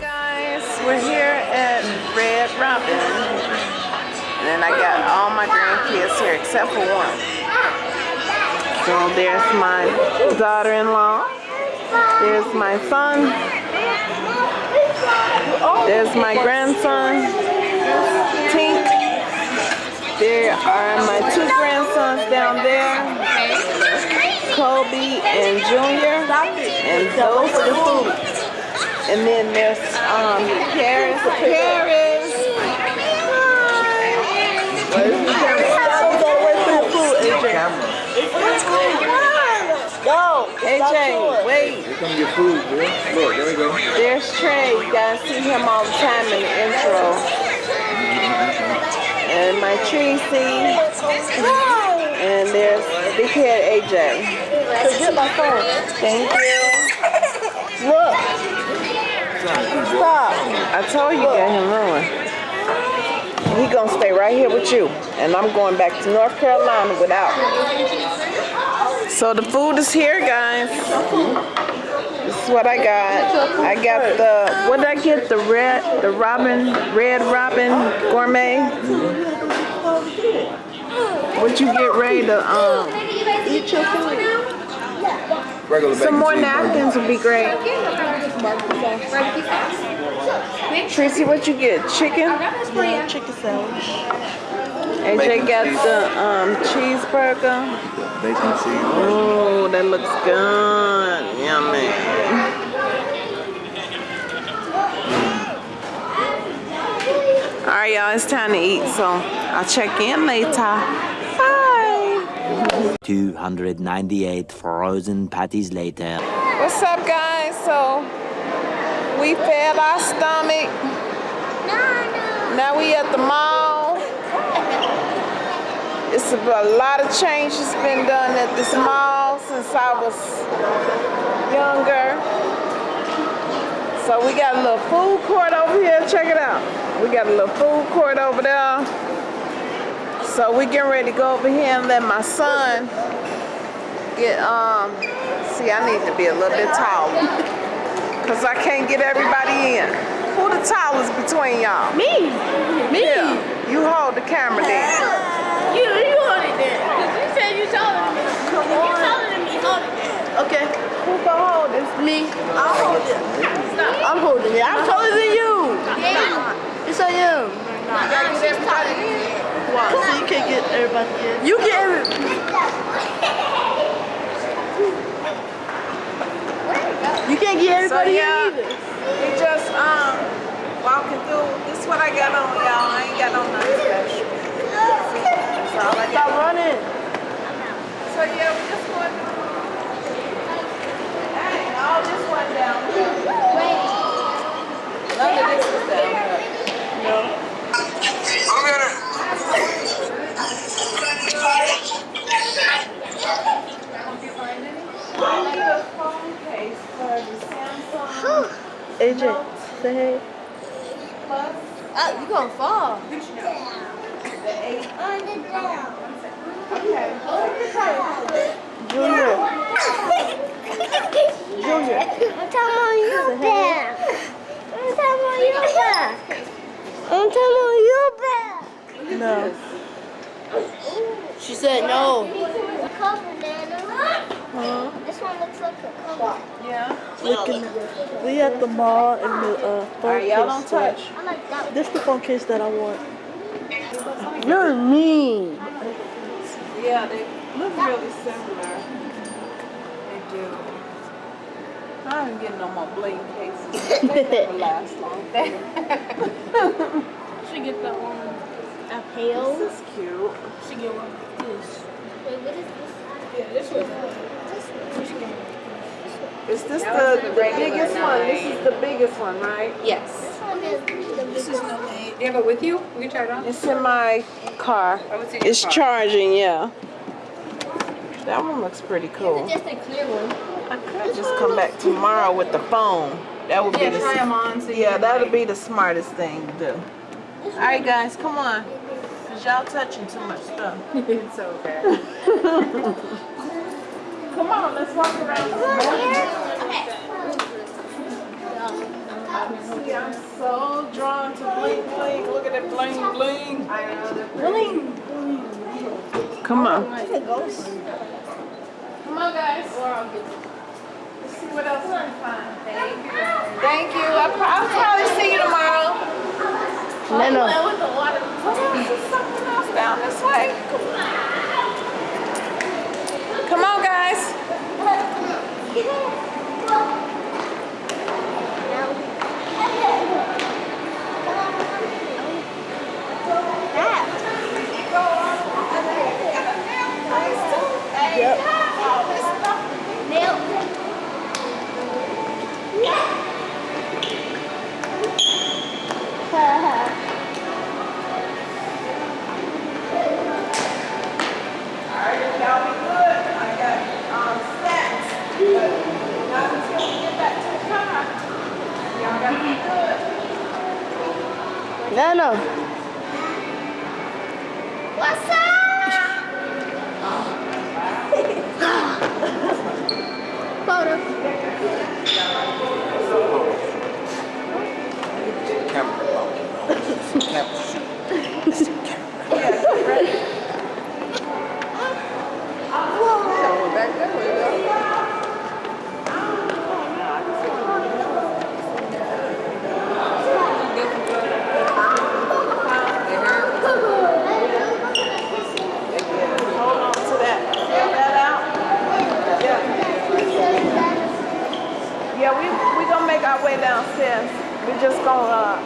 Guys, we're here at Red Robin. And I got all my grandkids here except for one. So there's my daughter-in-law. There's my son. There's my grandson, Tink. There are my two grandsons down there, Kobe and Junior. And those are the food. And then there's um Paris. Paris. Go, AJ, wait. Here come your food, bro. Look, there we go. There's Trey. You guys see him all the time in the intro. And my Tracy. And there's big head AJ. So get my phone. Thank you. Look. Stop. I told you got him ruined. He gonna stay right here with you. And I'm going back to North Carolina without. So the food is here, guys. This is what I got. I got the what did I get? The red, the Robin, Red Robin Gourmet. What you get ready to um eat your food? Regular Some more napkins would be great. Tracy, what you get? Chicken? Chicken sandwich. AJ got the um cheeseburger. Bacon cheese. Oh, that looks good. Yummy. Y'all, it's time to eat, so I'll check in later. Bye. 298 frozen patties later. What's up, guys? So we fed our stomach. Now we at the mall. It's a, a lot of changes been done at this mall since I was younger. So we got a little food court over here. Check it out. We got a little food court over there. So we getting ready to go over here and let my son get um see I need to be a little bit taller. Cause I can't get everybody in. Who the tallest between y'all? Me. Me. Yeah. You hold the camera then. You, you hold it there. Cause you said you taller than me. Come You on. taller than me. Hold it there. Okay. Who gonna hold this? Me. I'll hold it. I'm holding it. I'm taller than you. Yes, I am. Why? So you can't get everybody in. You get every. You can't get So everybody yeah, in either. we just um walking through. This is what I got on, y'all. I ain't got on nothing special. That's all I Stop got. running. So yeah, we just going through. Dang, all this one down here. None of this is down here. AJ, say hey. Plus Ah, you gonna fall. the eight. Okay. Junior. Junior. I'm talking on your back. I'm talking on your back. I'm talking on your back. No. She said no. Cover, Huh? This one looks like a cover. Yeah. Looking. We at the mall in the uh, phone All right, y'all don't case. touch. I like This the phone case that I want. You're mean. Yeah, they look really similar. They do. I ain't getting no more bling cases. They never last long. She get that one. A pail. This is cute. She get one like this. Wait, what is this? Yeah, this one. Is this the, the biggest one? This is the biggest one, right? Yes. This one is the biggest one. Do you have it with you? We can try it on. It's in my car. Oh, it's in your It's car. charging, yeah. That one looks pretty cool. Just a clear one. I could just come back tomorrow with the phone. That would be the try them on. So Yeah, that'll be the smartest thing to do. All right, guys, come on. Cause y'all touching too much stuff. it's okay. Come on, let's walk around. See, I'm so drawn to bling bling. Look at that bling bling. Bling. Come on. Come on, guys. Let's see what else we can find. Thank you. I'll, I'll probably see you tomorrow. No, no. Oh, There's something else down this way. Come on, guys. Y'all be good. I got um, snacks. But not until we get back to the car. Y'all gotta be good. No. What's up? Photo. Camera. Camera. Hold on to that. Get that out. Yeah. Yeah, we we gonna make our way downstairs. We just gonna uh,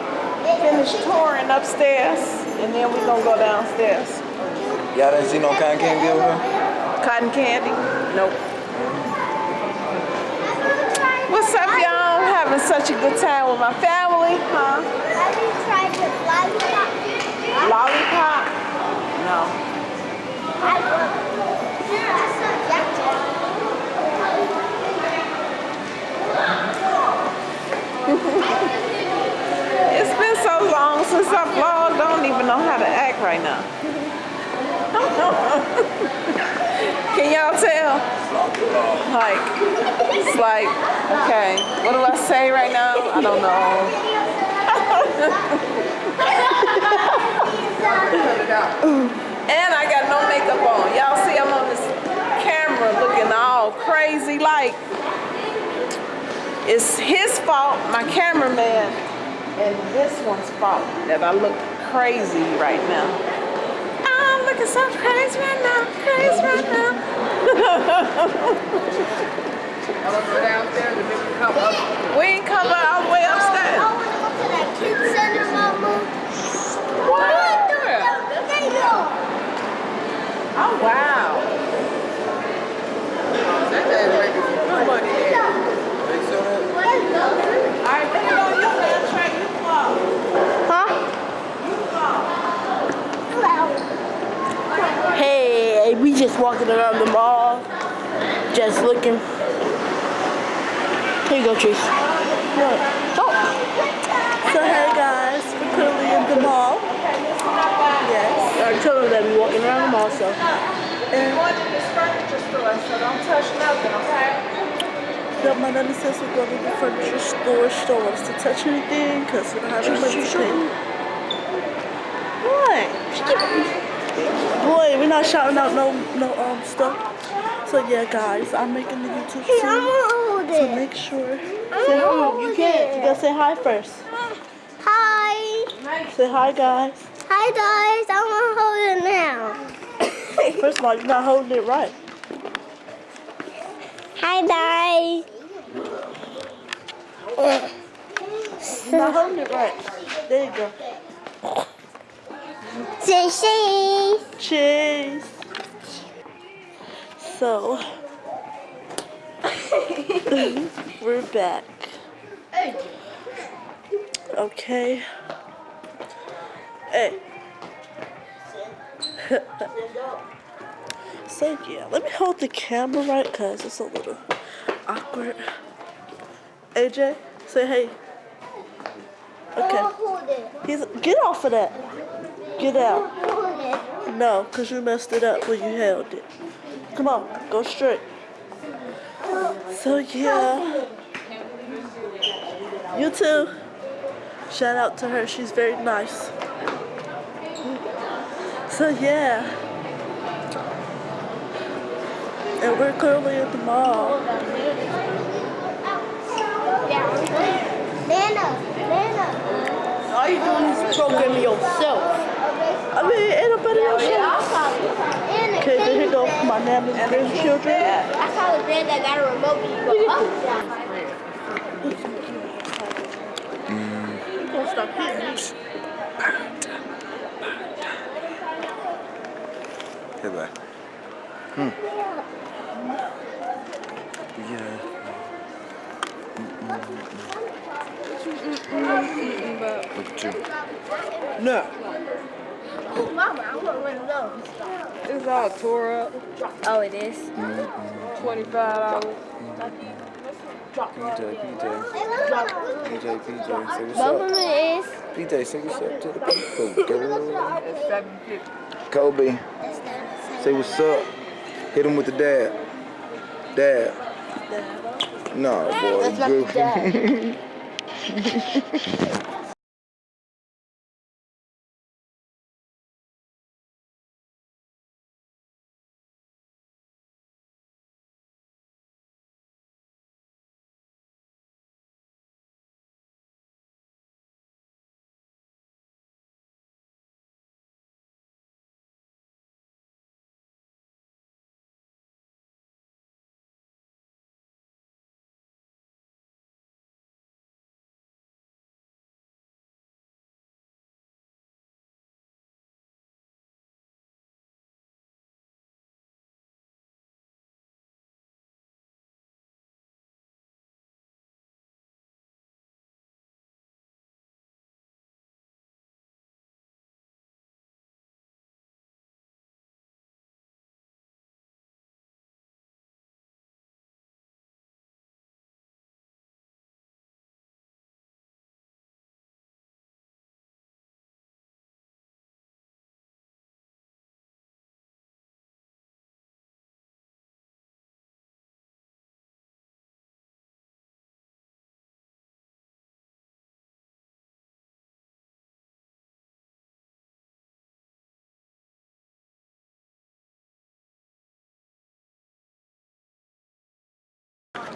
finish touring upstairs, and then we gonna go downstairs. Y'all didn't see no cotton candy over there? Cotton candy? Nope. What's up, y'all? Having such a good time with my family, huh? Have you tried the lollipop? Lollipop? No. I love it. It's been so long since I vlogged. I don't even know how to act right now. Can y'all tell? Like, it's like, okay, what do I say right now? I don't know. And I got no makeup on. Y'all see I'm on this camera looking all crazy like. It's his fault, my cameraman, and this one's fault that I look crazy right now. I'm looking so crazy right now, crazy right now. we ain't come all the way oh, I upstairs. want to go to that center, Mama. What? There you go. Oh wow. All right, bring it on you, man. Trey, you vlog. Huh? You vlog. Hey, we just walking around the mall, just looking. Here you go, Chase. Look. Oh. So hey guys, we're currently in the mall. Yes. I told them that we walking around the mall, so. And one furniture store, so don't touch nothing, okay? Yep, my daddy says we're going to the furniture store, she don't want us to touch anything, because we don't have any money to pay. What? Boy, we're not shouting out no no um stuff. So yeah, guys, I'm making the YouTube soon. So it. make sure. I'm Say hi. You can't. You gotta say hi first. Hi. Say hi, guys. Hi, guys. I'm gonna hold it now. First of all, you're not holding it right. Hi, guys. You're not holding it right. There you go. Cheese. Cheese. So, we're back. Okay. Hey. so yeah, let me hold the camera right because it's a little awkward. AJ, say hey. Okay. gonna hold it. He's get off of that. Get out. Hold. No, because you messed it up when you held it. Come on, go straight. So yeah. You too. Shout out to her. She's very nice. So yeah. And we're currently at the mall. Nana, Nana. All you doing is programming yourself. I mean, ain't nobody else. Nana, Okay, then here go my nana's grandchildren. I saw the band that got a remote and you go up down. You gonna stop hitting me. Hey, bye. Hmm. Yeah. Look at you. No. Mama, I want one of those. It's all tore up. Oh, it is? Twenty-five dollars. PJ, PJ, PJ, PJ, say what's Both of up. them is. PJ, say what's up to the people, girl. It's seven fifty. Kobe, say what's up. Hit him with the dab. Dab. No, boy, That's not the dab.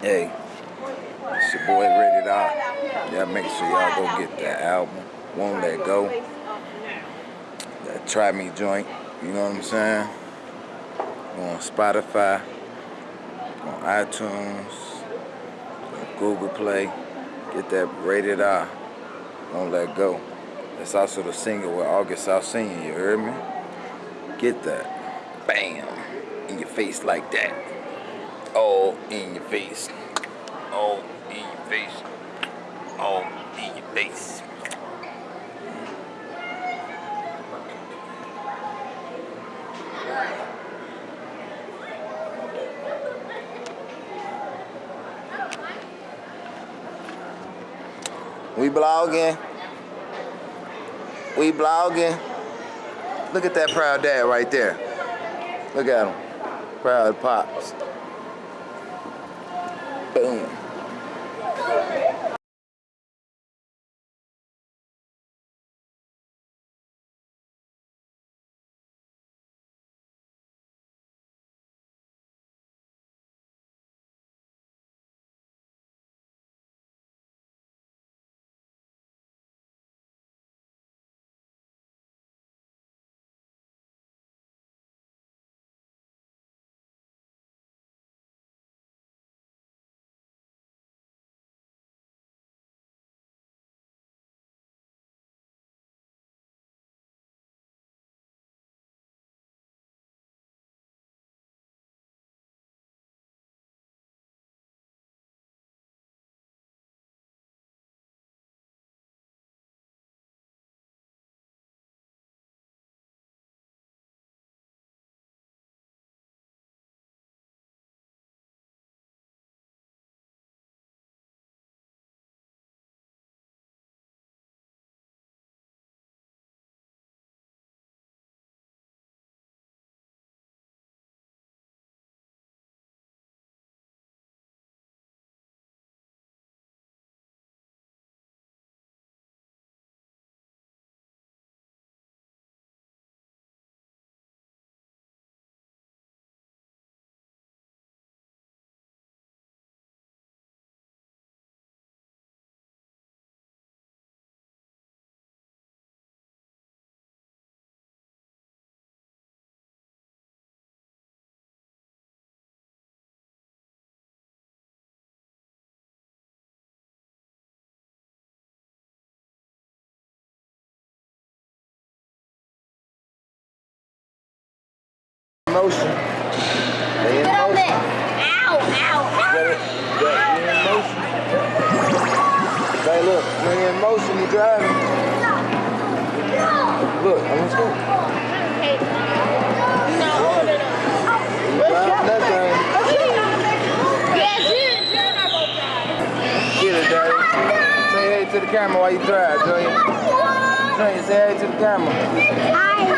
Hey, it's your boy Rated R. Y'all make sure y'all go get that album. Won't Let Go. That Try Me joint. You know what I'm saying? On Spotify, on iTunes, on Google Play. Get that Rated R. Won't Let Go. That's also the single with August Alsina, you heard me? Get that. Bam. In your face like that. All in your face. All in your face. All in your face. We blogging. We blogging. Look at that proud dad right there. Look at him. Proud pops. Motion. Stay in Get on motion. it. Ow, ow, Got it? Got you in motion. Hey, look, when you're in motion, you're driving. Look, I'm just going. Driving that thing. Get it, daddy. Say hey to the camera while you drive, Junior. Junior, say hey to the camera.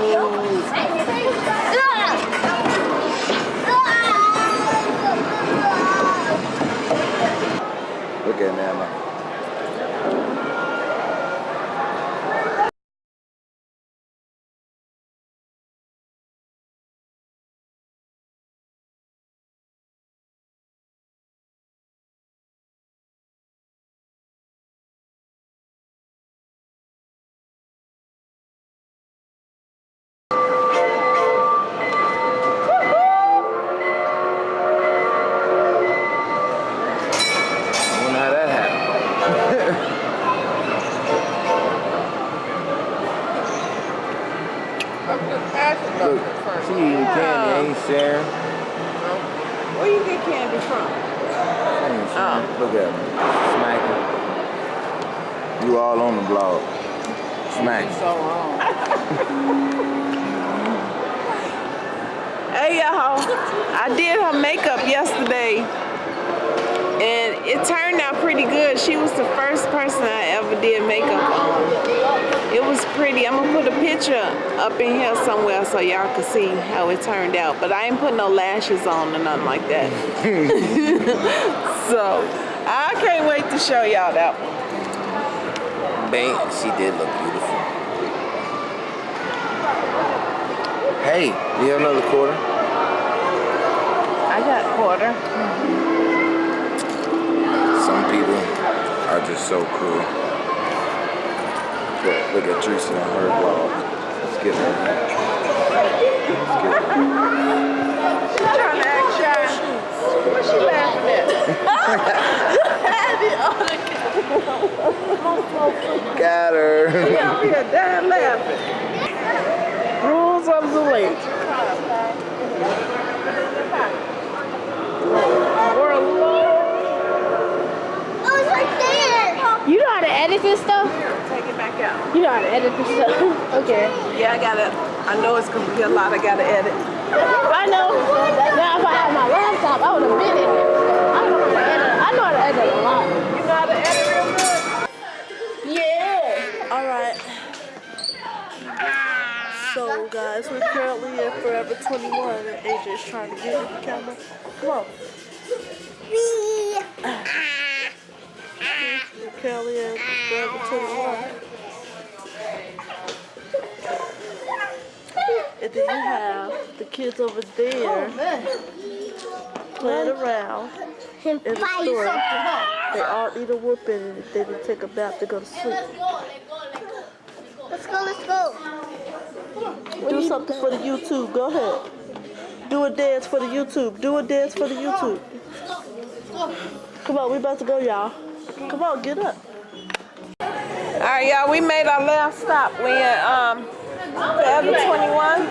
Look, she eating candy, ain't sharing. Where you get candy from? Sharing. Oh. Look at her. Smacking. You all on the blog. Smacking. So wrong. hey y'all, I did her makeup yesterday and it turned out pretty good. She was the first person I ever did makeup on. It was pretty. I'm gonna put a picture up in here somewhere so y'all can see how it turned out. But I ain't put no lashes on or nothing like that. so I can't wait to show y'all that one. Bang, she did look beautiful. Hey, you have another quarter? I got a quarter. Some people are just so cool. Look, look at Teresa on her blog. Let's get her. Let's get her. She's trying to act shy. What's she laughing at? Got her. She up here dying laughing. Rules of the lake. You know how to edit this stuff? Take it back out. You know how to edit this stuff? okay. Yeah, I gotta, I know it's gonna be a lot I gotta edit. I know. Now if I had my laptop, I would have been in it. I know how to edit. I know how to edit a lot. You know how to edit real good? Yeah. All right. So guys, we're currently at Forever 21 and AJ's trying to get in the camera. Come on. We're currently at Forever 21. And then you have the kids over there playing around in the store. They all need a whooping and then they take a bath to go to sleep. Let's go, let's go. Do something for the YouTube. Go ahead. Do a dance for the YouTube. Do a dance for the YouTube. Come on, we about to go, y'all. Come on, get up. All right, y'all, we made our last stop. We at um, Forever 21.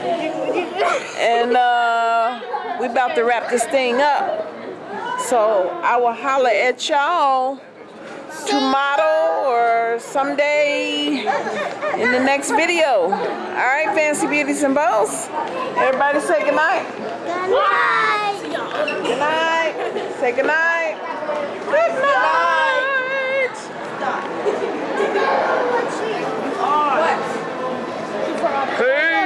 And uh, we about to wrap this thing up. So I will holler at y'all tomorrow or someday in the next video. All right, Fancy Beauties and Bows. Everybody say goodnight. Good night. Good night. Say goodnight. Good night. Hey!